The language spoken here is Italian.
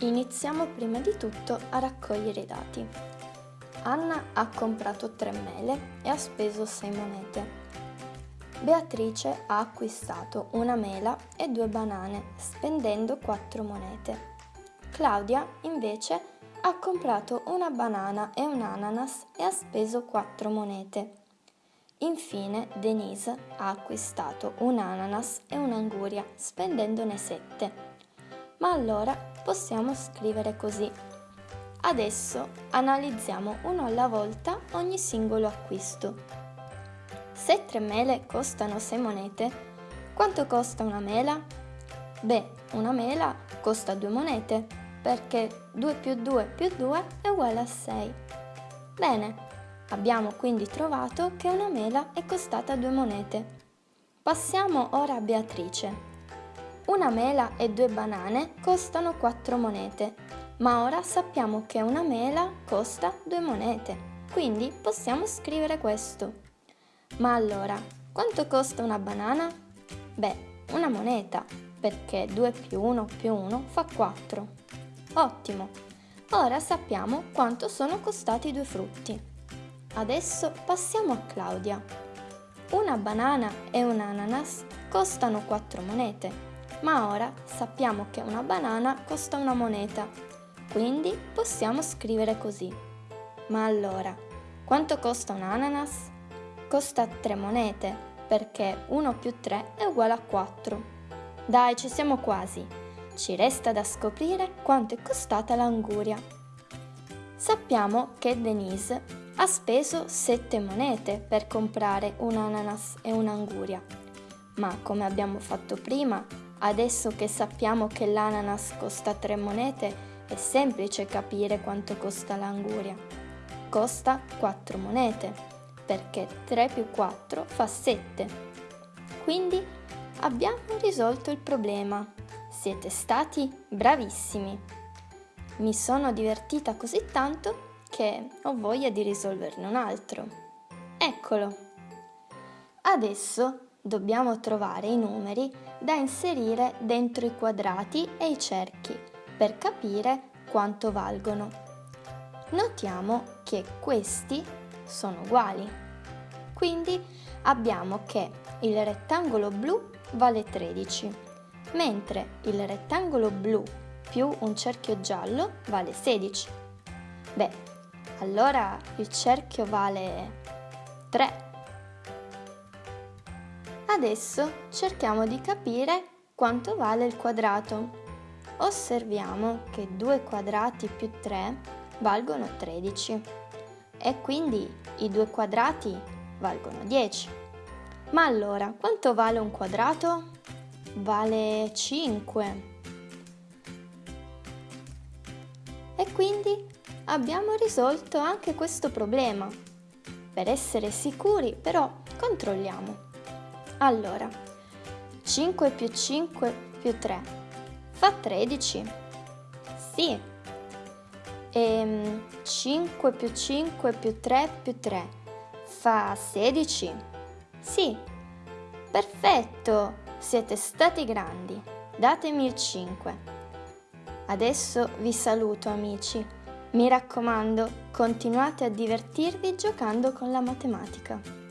Iniziamo prima di tutto a raccogliere i dati. Anna ha comprato tre mele e ha speso 6 monete. Beatrice ha acquistato una mela e due banane spendendo 4 monete. Claudia invece ha comprato una banana e un ananas e ha speso 4 monete. Infine Denise ha acquistato un ananas e un'anguria spendendone 7. Ma allora possiamo scrivere così. Adesso analizziamo uno alla volta ogni singolo acquisto. Se tre mele costano 6 monete, quanto costa una mela? Beh, una mela costa 2 monete, perché 2 più 2 più 2 è uguale a 6. Bene, abbiamo quindi trovato che una mela è costata 2 monete. Passiamo ora a Beatrice. Una mela e due banane costano 4 monete, ma ora sappiamo che una mela costa 2 monete, quindi possiamo scrivere questo. Ma allora, quanto costa una banana? Beh, una moneta, perché 2 più 1 più 1 fa 4. Ottimo! Ora sappiamo quanto sono costati i due frutti. Adesso passiamo a Claudia. Una banana e un ananas costano 4 monete, ma ora sappiamo che una banana costa una moneta, quindi possiamo scrivere così. Ma allora, quanto costa un ananas? Costa 3 monete, perché 1 più 3 è uguale a 4. Dai, ci siamo quasi. Ci resta da scoprire quanto è costata l'anguria. Sappiamo che Denise ha speso 7 monete per comprare un ananas e un'anguria, ma come abbiamo fatto prima, Adesso che sappiamo che l'ananas costa 3 monete, è semplice capire quanto costa l'anguria. Costa 4 monete, perché 3 più 4 fa 7. Quindi abbiamo risolto il problema. Siete stati bravissimi. Mi sono divertita così tanto che ho voglia di risolverne un altro. Eccolo. Adesso dobbiamo trovare i numeri da inserire dentro i quadrati e i cerchi per capire quanto valgono. Notiamo che questi sono uguali. Quindi abbiamo che il rettangolo blu vale 13, mentre il rettangolo blu più un cerchio giallo vale 16. Beh, allora il cerchio vale 3 Adesso cerchiamo di capire quanto vale il quadrato. Osserviamo che 2 quadrati più 3 valgono 13 e quindi i due quadrati valgono 10. Ma allora, quanto vale un quadrato? Vale 5. E quindi abbiamo risolto anche questo problema. Per essere sicuri, però, controlliamo. Allora, 5 più 5 più 3 fa 13? Sì. E 5 più 5 più 3 più 3 fa 16? Sì. Perfetto, siete stati grandi. Datemi il 5. Adesso vi saluto amici. Mi raccomando, continuate a divertirvi giocando con la matematica.